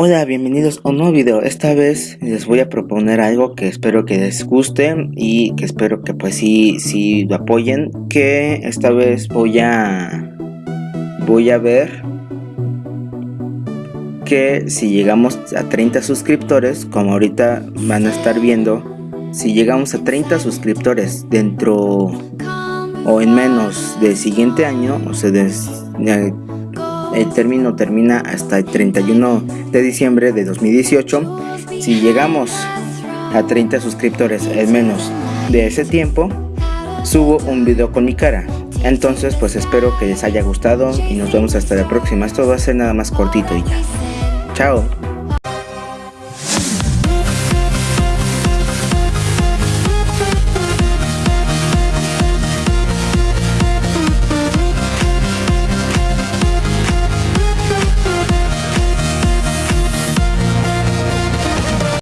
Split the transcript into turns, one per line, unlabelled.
Hola, bienvenidos a un nuevo video. Esta vez les voy a proponer algo que espero que les guste y que espero que pues sí, sí lo apoyen. Que esta vez voy a... Voy a ver que si llegamos a 30 suscriptores, como ahorita van a estar viendo, si llegamos a 30 suscriptores dentro o en menos del siguiente año, o sea, el término termina hasta el 31 de diciembre de 2018. Si llegamos a 30 suscriptores en menos de ese tiempo, subo un video con mi cara. Entonces pues espero que les haya gustado y nos vemos hasta la próxima. Esto va a ser nada más cortito y ya. Chao.